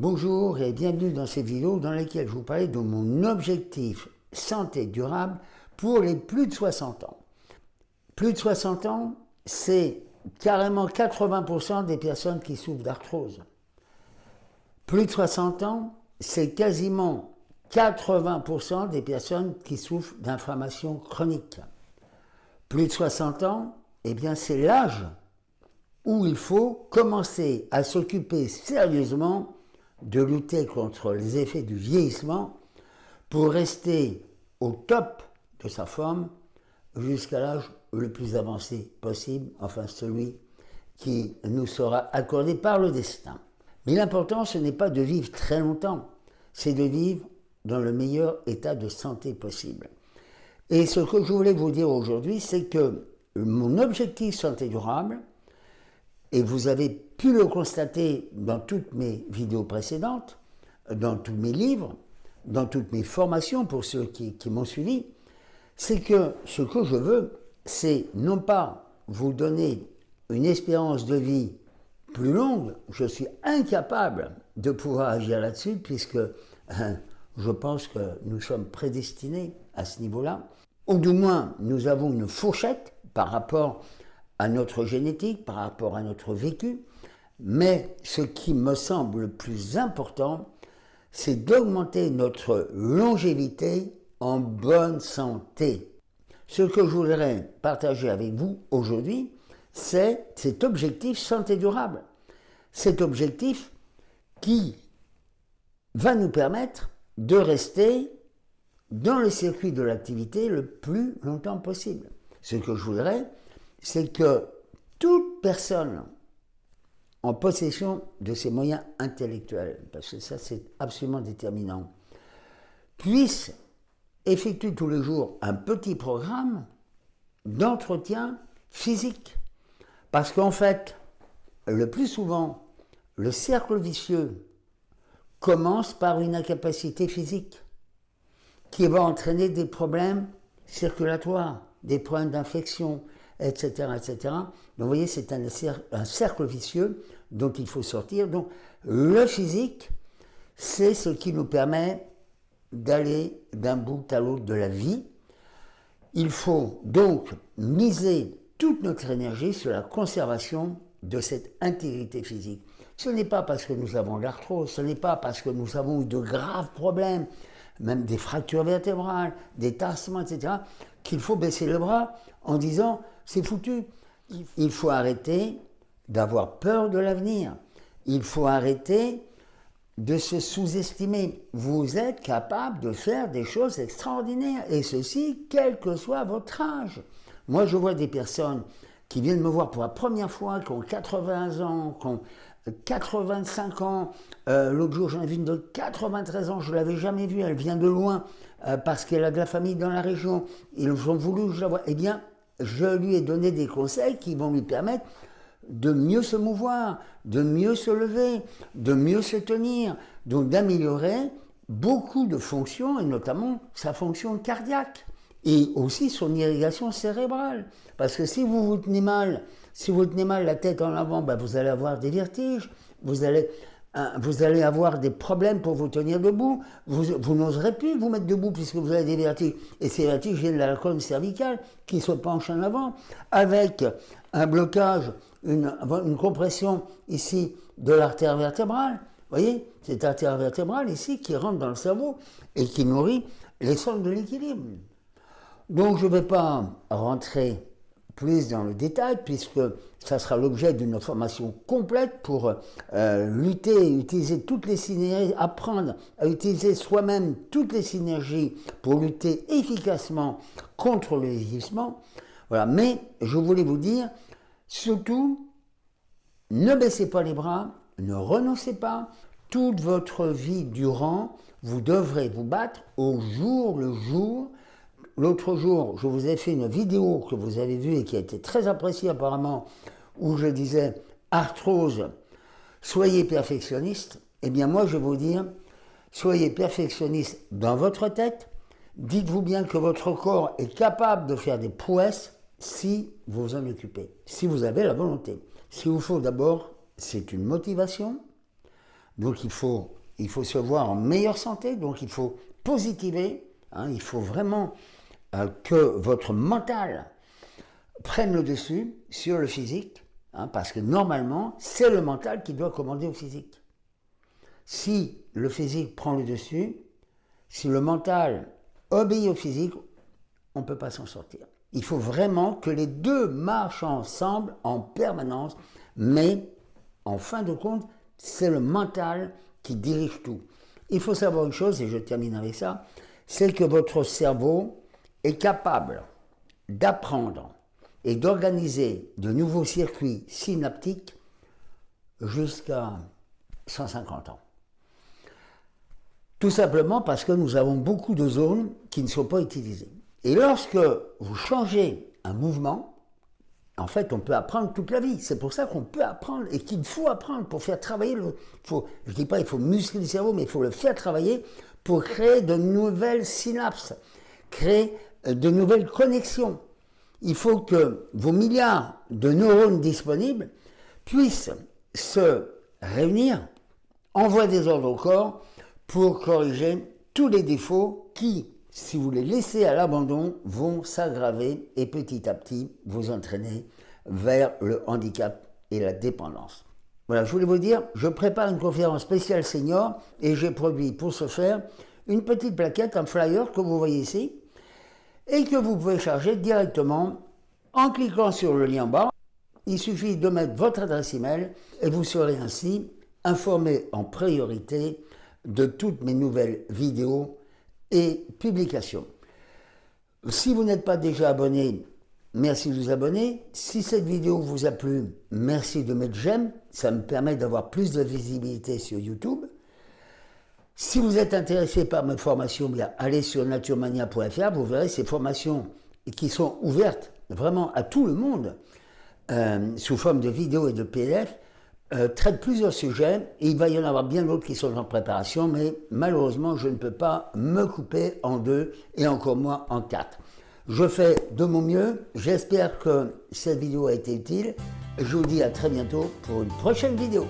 Bonjour et bienvenue dans cette vidéo dans laquelle je vous parlais de mon objectif santé durable pour les plus de 60 ans. Plus de 60 ans, c'est carrément 80% des personnes qui souffrent d'arthrose. Plus de 60 ans, c'est quasiment 80% des personnes qui souffrent d'inflammation chronique. Plus de 60 ans, eh bien c'est l'âge où il faut commencer à s'occuper sérieusement de lutter contre les effets du vieillissement pour rester au top de sa forme jusqu'à l'âge le plus avancé possible, enfin celui qui nous sera accordé par le destin. Mais l'important, ce n'est pas de vivre très longtemps, c'est de vivre dans le meilleur état de santé possible. Et ce que je voulais vous dire aujourd'hui, c'est que mon objectif santé durable, et vous avez pu le constater dans toutes mes vidéos précédentes, dans tous mes livres, dans toutes mes formations pour ceux qui, m'ont suivi, c'est que ce que je veux, c'est non pas vous donner une espérance de vie plus longue, je suis incapable de pouvoir agir là-dessus puisque hein, je pense que nous sommes prédestinés à ce niveau-là, ou du moins nous avons une fourchette par rapport à notre génétique, par rapport à notre vécu, mais ce qui me semble le plus important, c'est d'augmenter notre longévité en bonne santé. Ce que je voudrais partager avec vous aujourd'hui, c'est cet objectif santé durable. Cet objectif qui va nous permettre de rester dans le circuit de l'activité le plus longtemps possible. Ce que je voudrais, c'est que toute personne en possession de ses moyens intellectuels, parce que ça c'est absolument déterminant, puisse effectuer tous les jours un petit programme d'entretien physique. Parce qu'en fait, le plus souvent, le cercle vicieux commence par une incapacité physique qui va entraîner des problèmes circulatoires, des problèmes d'infection, etc., etc. Donc vous voyez, c'est un, un, cercle vicieux dont il faut sortir. Donc le physique, c'est ce qui nous permet d'aller d'un bout à l'autre de la vie. Il faut donc miser toute notre énergie sur la conservation de cette intégrité physique. Ce n'est pas parce que nous avons l'arthrose, ce n'est pas parce que nous avons eu de graves problèmes, même des fractures vertébrales, des tassements, etc., qu'il faut baisser le bras en disant c'est foutu. Il faut arrêter d'avoir peur de l'avenir. Il faut arrêter de se sous-estimer. Vous êtes capable de faire des choses extraordinaires, et ceci, quel que soit votre âge. Moi, je vois des personnes qui viennent me voir pour la première fois, qui ont 80 ans, qui ont 85 ans. Euh, l'autre jour, j'en ai vu une de 93 ans, je ne l'avais jamais vue, elle vient de loin, euh, parce qu'elle a de la famille dans la région. Ils ont voulu que je la. Eh bien, je lui ai donné des conseils qui vont lui permettre de mieux se mouvoir, de mieux se lever, de mieux se tenir, donc d'améliorer beaucoup de fonctions, et notamment sa fonction cardiaque, et aussi son irrigation cérébrale. Parce que si vous vous tenez mal, si vous tenez mal la tête en avant, ben vous allez avoir des vertiges, vous allez Hein, vous allez avoir des problèmes pour vous tenir debout, vous, vous n'oserez plus vous mettre debout puisque vous avez des vertiges. Et ces vertiges viennent de la colonne cervicale qui se penche en avant, avec un blocage, une, une compression ici de l'artère vertébrale. Vous voyez, cette artère vertébrale ici qui rentre dans le cerveau et qui nourrit les sols de l'équilibre. Donc je ne vais pas rentrer plus dans le détail, puisque ça sera l'objet d'une formation complète pour euh, lutter, utiliser toutes les synergies, apprendre à utiliser soi-même toutes les synergies pour lutter efficacement contre le vieillissement. Mais je voulais vous dire, surtout, ne baissez pas les bras, ne renoncez pas. Toute votre vie durant, vous devrez vous battre au jour le jour L'autre jour, je vous ai fait une vidéo que vous avez vue et qui a été très appréciée apparemment, où je disais arthrose, soyez perfectionniste. Eh bien moi, je vais vous dire, soyez perfectionniste dans votre tête. Dites-vous bien que votre corps est capable de faire des prouesses si vous vous en occupez, si vous avez la volonté. Ce qu'il vous faut d'abord, c'est une motivation, Donc il faut, il faut se voir en meilleure santé, donc il faut positiver, hein, il faut vraiment euh, que votre mental prenne le dessus sur le physique, hein, parce que normalement, c'est le mental qui doit commander au physique. Si le physique prend le dessus, si le mental obéit au physique, on ne peut pas s'en sortir. Il faut vraiment que les deux marchent ensemble en permanence, mais en fin de compte, c'est le mental qui dirige tout. Il faut savoir une chose, et je termine avec ça, c'est que votre cerveau est capable d'apprendre et d'organiser de nouveaux circuits synaptiques jusqu'à 150 ans. Tout simplement parce que nous avons beaucoup de zones qui ne sont pas utilisées. Et lorsque vous changez un mouvement, en fait, on peut apprendre toute la vie. C'est pour ça qu'on peut apprendre et qu'il faut apprendre pour faire travailler le. Faut, je ne dis pas il faut muscler le cerveau, mais il faut le faire travailler pour créer de nouvelles synapses, créer de nouvelles connexions. Il faut que vos milliards de neurones disponibles puissent se réunir, envoyer des ordres au corps pour corriger tous les défauts qui, si vous les laissez à l'abandon, vont s'aggraver et petit à petit vous entraîner vers le handicap et la dépendance. Voilà, je voulais vous dire, je prépare une conférence spéciale senior et j'ai produit pour ce faire une petite plaquette, un flyer que vous voyez ici et que vous pouvez charger directement en cliquant sur le lien en bas. Il suffit de mettre votre adresse email et vous serez ainsi informé en priorité de toutes mes nouvelles vidéos et publications. Si vous n'êtes pas déjà abonné, merci de vous abonner. Si cette vidéo vous a plu, merci de mettre j'aime. Ça me permet d'avoir plus de visibilité sur YouTube. Si vous êtes intéressé par mes formations, bien, allez sur naturemania.fr, vous verrez ces formations qui sont ouvertes vraiment à tout le monde, euh, sous forme de vidéos et de PDF, euh, traite plusieurs sujets, et il va y en avoir bien d'autres qui sont en préparation, mais malheureusement, je ne peux pas me couper en deux, et encore moins en quatre. Je fais de mon mieux, j'espère que cette vidéo a été utile, je vous dis à très bientôt pour une prochaine vidéo.